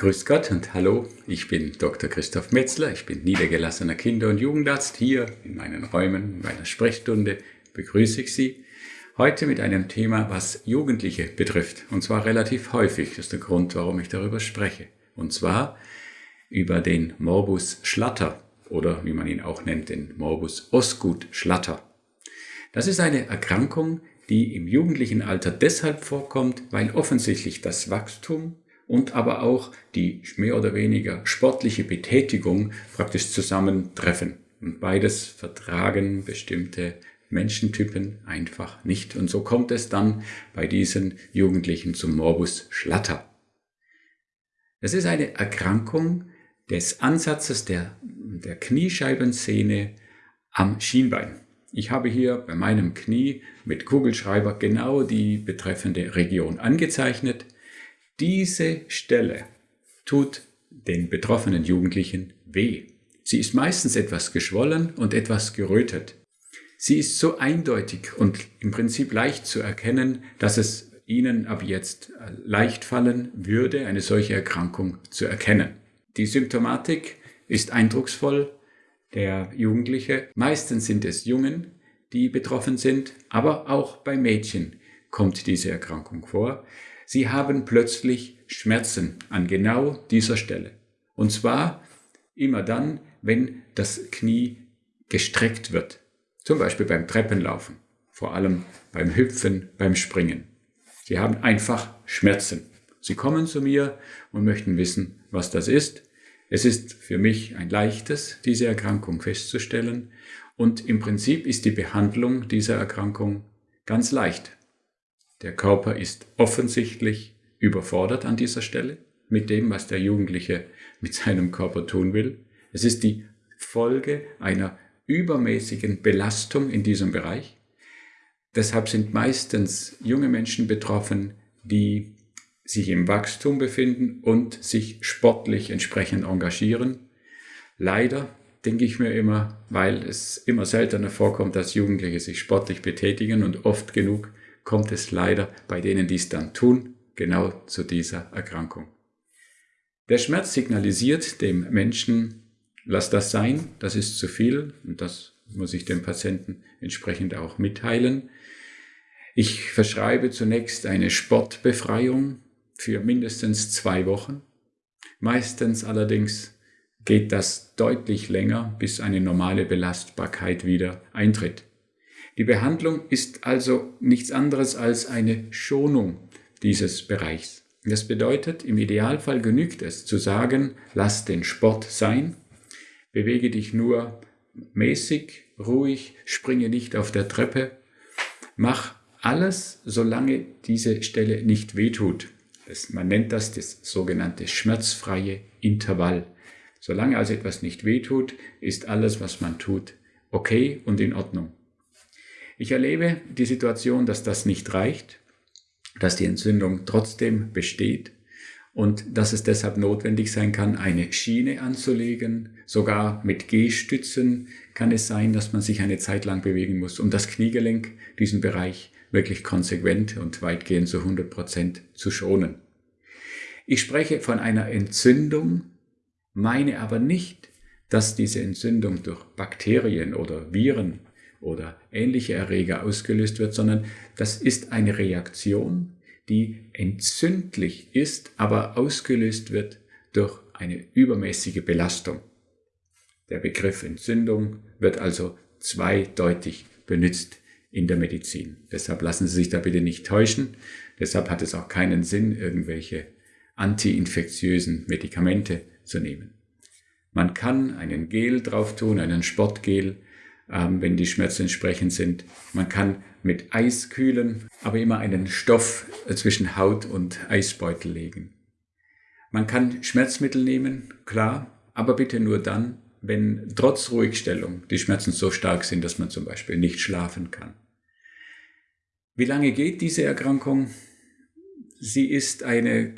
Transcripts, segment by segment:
Grüß Gott und hallo, ich bin Dr. Christoph Metzler, ich bin niedergelassener Kinder- und Jugendarzt. Hier in meinen Räumen, in meiner Sprechstunde begrüße ich Sie. Heute mit einem Thema, was Jugendliche betrifft. Und zwar relativ häufig, das ist der Grund, warum ich darüber spreche. Und zwar über den Morbus Schlatter oder wie man ihn auch nennt, den Morbus Osgood Schlatter. Das ist eine Erkrankung, die im jugendlichen Alter deshalb vorkommt, weil offensichtlich das Wachstum und aber auch die mehr oder weniger sportliche Betätigung praktisch zusammentreffen. Und beides vertragen bestimmte Menschentypen einfach nicht. Und so kommt es dann bei diesen Jugendlichen zum Morbus Schlatter. Das ist eine Erkrankung des Ansatzes der, der Kniescheibensehne am Schienbein. Ich habe hier bei meinem Knie mit Kugelschreiber genau die betreffende Region angezeichnet. Diese Stelle tut den betroffenen Jugendlichen weh. Sie ist meistens etwas geschwollen und etwas gerötet. Sie ist so eindeutig und im Prinzip leicht zu erkennen, dass es Ihnen ab jetzt leicht fallen würde, eine solche Erkrankung zu erkennen. Die Symptomatik ist eindrucksvoll. Der Jugendliche, meistens sind es Jungen, die betroffen sind, aber auch bei Mädchen kommt diese Erkrankung vor. Sie haben plötzlich Schmerzen an genau dieser Stelle. Und zwar immer dann, wenn das Knie gestreckt wird. Zum Beispiel beim Treppenlaufen, vor allem beim Hüpfen, beim Springen. Sie haben einfach Schmerzen. Sie kommen zu mir und möchten wissen, was das ist. Es ist für mich ein leichtes, diese Erkrankung festzustellen. Und im Prinzip ist die Behandlung dieser Erkrankung ganz leicht. Der Körper ist offensichtlich überfordert an dieser Stelle mit dem, was der Jugendliche mit seinem Körper tun will. Es ist die Folge einer übermäßigen Belastung in diesem Bereich. Deshalb sind meistens junge Menschen betroffen, die sich im Wachstum befinden und sich sportlich entsprechend engagieren. Leider denke ich mir immer, weil es immer seltener vorkommt, dass Jugendliche sich sportlich betätigen und oft genug kommt es leider bei denen, die es dann tun, genau zu dieser Erkrankung. Der Schmerz signalisiert dem Menschen, lass das sein, das ist zu viel und das muss ich dem Patienten entsprechend auch mitteilen. Ich verschreibe zunächst eine Sportbefreiung für mindestens zwei Wochen. Meistens allerdings geht das deutlich länger, bis eine normale Belastbarkeit wieder eintritt. Die Behandlung ist also nichts anderes als eine Schonung dieses Bereichs. Das bedeutet, im Idealfall genügt es zu sagen, lass den Sport sein, bewege dich nur mäßig, ruhig, springe nicht auf der Treppe, mach alles, solange diese Stelle nicht wehtut. Das, man nennt das das sogenannte schmerzfreie Intervall. Solange also etwas nicht wehtut, ist alles, was man tut, okay und in Ordnung. Ich erlebe die Situation, dass das nicht reicht, dass die Entzündung trotzdem besteht und dass es deshalb notwendig sein kann, eine Schiene anzulegen. Sogar mit Gehstützen kann es sein, dass man sich eine Zeit lang bewegen muss, um das Kniegelenk, diesen Bereich wirklich konsequent und weitgehend zu 100 Prozent zu schonen. Ich spreche von einer Entzündung, meine aber nicht, dass diese Entzündung durch Bakterien oder Viren oder ähnliche Erreger ausgelöst wird, sondern das ist eine Reaktion, die entzündlich ist, aber ausgelöst wird durch eine übermäßige Belastung. Der Begriff Entzündung wird also zweideutig benutzt in der Medizin. Deshalb lassen Sie sich da bitte nicht täuschen. Deshalb hat es auch keinen Sinn, irgendwelche antiinfektiösen Medikamente zu nehmen. Man kann einen Gel drauf tun, einen Sportgel, ähm, wenn die Schmerzen entsprechend sind. Man kann mit Eis kühlen, aber immer einen Stoff zwischen Haut und Eisbeutel legen. Man kann Schmerzmittel nehmen, klar, aber bitte nur dann, wenn trotz Ruhigstellung die Schmerzen so stark sind, dass man zum Beispiel nicht schlafen kann. Wie lange geht diese Erkrankung? Sie ist eine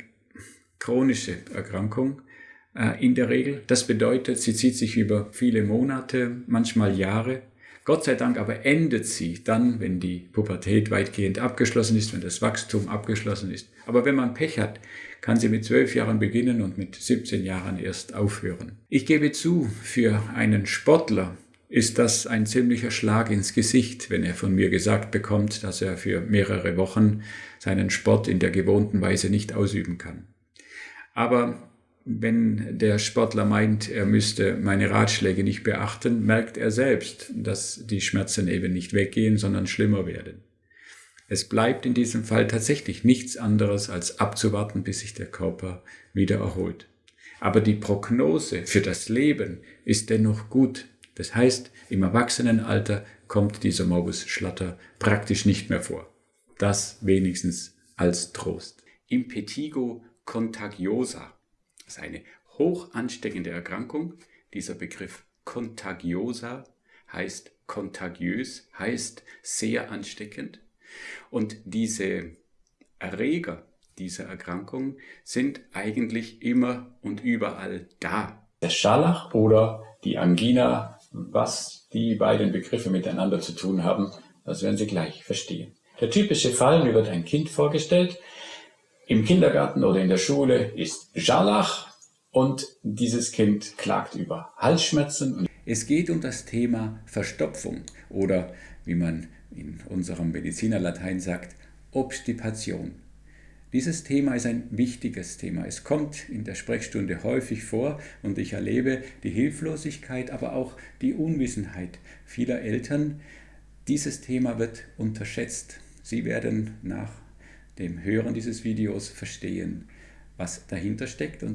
chronische Erkrankung äh, in der Regel. Das bedeutet, sie zieht sich über viele Monate, manchmal Jahre. Gott sei Dank aber endet sie dann, wenn die Pubertät weitgehend abgeschlossen ist, wenn das Wachstum abgeschlossen ist. Aber wenn man Pech hat, kann sie mit zwölf Jahren beginnen und mit 17 Jahren erst aufhören. Ich gebe zu, für einen Sportler ist das ein ziemlicher Schlag ins Gesicht, wenn er von mir gesagt bekommt, dass er für mehrere Wochen seinen Sport in der gewohnten Weise nicht ausüben kann. Aber wenn der Sportler meint, er müsste meine Ratschläge nicht beachten, merkt er selbst, dass die Schmerzen eben nicht weggehen, sondern schlimmer werden. Es bleibt in diesem Fall tatsächlich nichts anderes als abzuwarten, bis sich der Körper wieder erholt. Aber die Prognose für das Leben ist dennoch gut. Das heißt, im Erwachsenenalter kommt dieser Morbus Schlatter praktisch nicht mehr vor. Das wenigstens als Trost. Impetigo contagiosa ist eine hoch ansteckende Erkrankung. Dieser Begriff contagiosa heißt kontagiös, heißt sehr ansteckend. Und diese Erreger dieser Erkrankung sind eigentlich immer und überall da. Der Scharlach oder die Angina, was die beiden Begriffe miteinander zu tun haben, das werden Sie gleich verstehen. Der typische Fall, mir wird ein Kind vorgestellt, im Kindergarten oder in der Schule ist Scharlach und dieses Kind klagt über Halsschmerzen. Es geht um das Thema Verstopfung oder wie man in unserem Medizinerlatein sagt, Obstipation. Dieses Thema ist ein wichtiges Thema. Es kommt in der Sprechstunde häufig vor und ich erlebe die Hilflosigkeit, aber auch die Unwissenheit vieler Eltern. Dieses Thema wird unterschätzt. Sie werden nach dem Hören dieses Videos verstehen, was dahinter steckt. Und